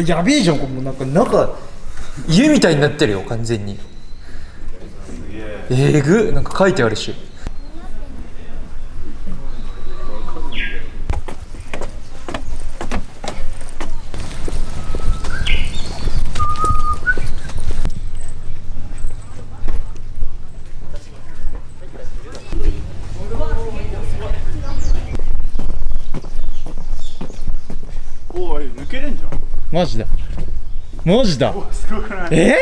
やべえじゃんこれもうなんか中家みたいになってるよ完全に。えぐなんか書いてあるし。おい抜けれんじゃん。マジだ。マジだ。すごくない？え？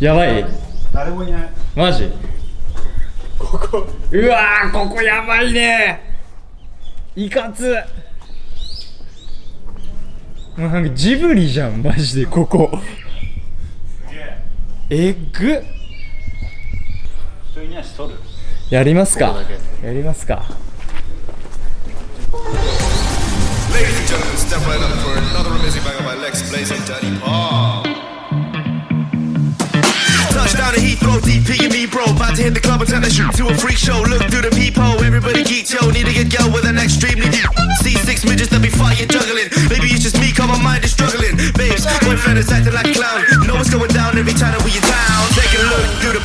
やばい。誰もいない。マジ？ここ。うわーここやばいね。いかつ。もうなんかジブリじゃんマジでここ。すげえ。えっぐやりますか。やりますか Ladies and gentlemen, step right up for another amazing banger by Lex Blaze and Daddy Paul. Touchdown to Heathrow, DP and me, bro. About to hit the club and turn the shoot to a freak show. Look through the peephole, everybody geek, yo. Need to get girl with an extremely deep. See six midgets that be fire juggling. Maybe it's just me, cause my mind is struggling. Babes, boyfriend is acting like a clown. Know what's going down every time that we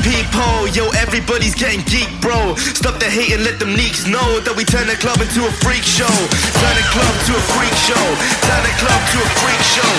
peephole, yo. Everybody's getting geek, bro. Stop the hate and let them neeks know that we turn the club into a freak show. Turn the club to a freak show. Turn the club to a freak show.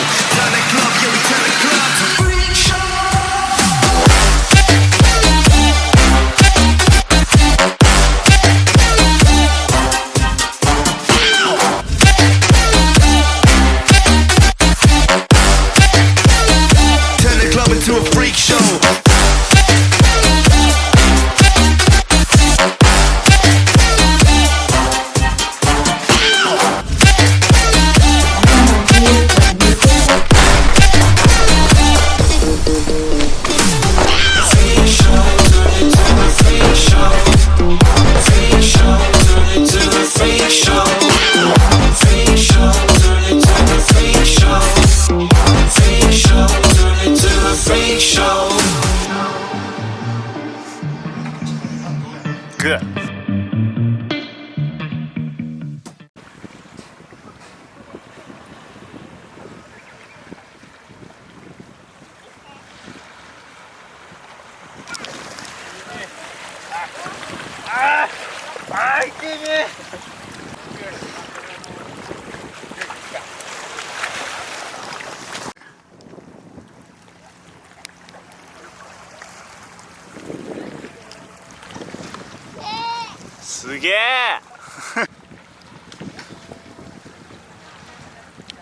Good. すげえ。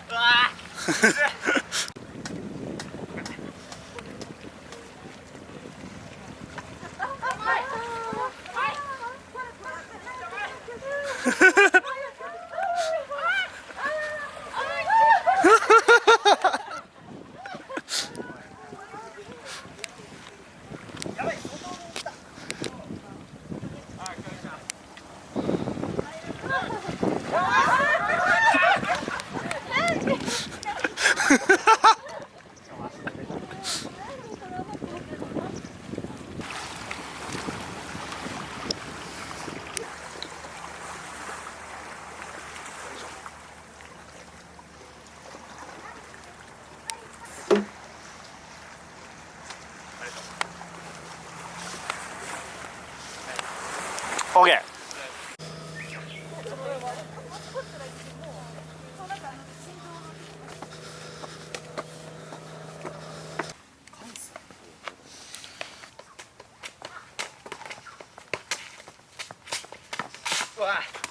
う わケーゴ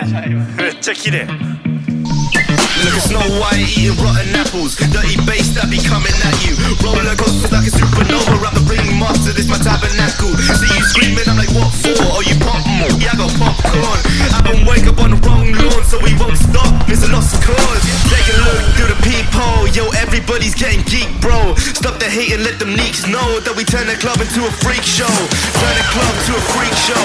めっちゃ綺麗 Look at Snow White eating rotten apples. Dirty bass that be coming at you. Roller coasters like a supernova. I'm the ringmaster, this my tabernacle. See you screaming, I'm like, what for? Oh, you pop more? Yeah, I got popcorn. I don't wake up on the wrong lawn, so we won't stop. It's a lost cause. Take a look through the peephole. Yo, everybody's getting geek, bro. Stop the hate and let them neeks know thought that we turn the club into a freak show. Turn the club to a freak show.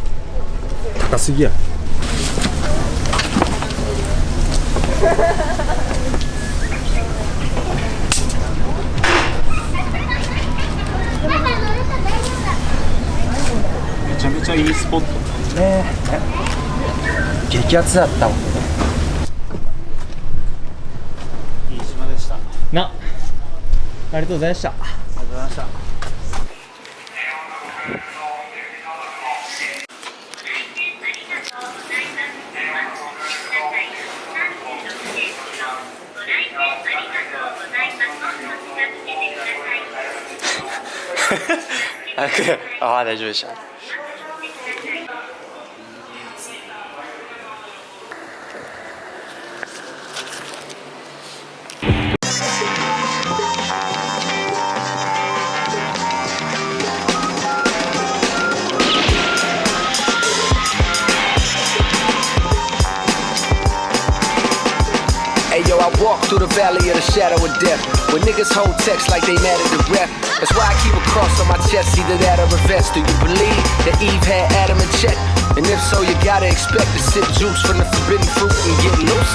高すぎや。めちゃめちゃいいスポット。激アツだったもん。いい島でした。ありな。ありがとうございました。がとうございましたああ大丈夫でした valley of the shadow of death. When niggas hold text like they mad at the ref. That's why I keep a cross on my chest, either that or a vest. Do you believe that Eve had Adam in check? And if so, you gotta expect to sip juice from the forbidden fruit and get loose.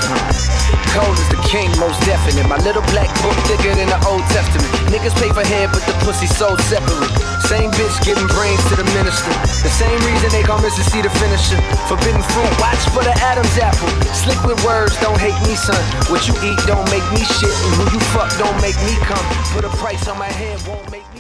Cold is the king, most definite. My little black book thicker than the Old Testament. Niggas pay for head, but the pussy sold separate. Same bitch giving brains to the minister. The same reason they miss to see the finisher. Forbidden fruit, watch for the Adam's apple. Slick with words, don't hate me, son. What you eat don't make me shit, and who you fuck don't make me come. Put a price on my head, won't make me.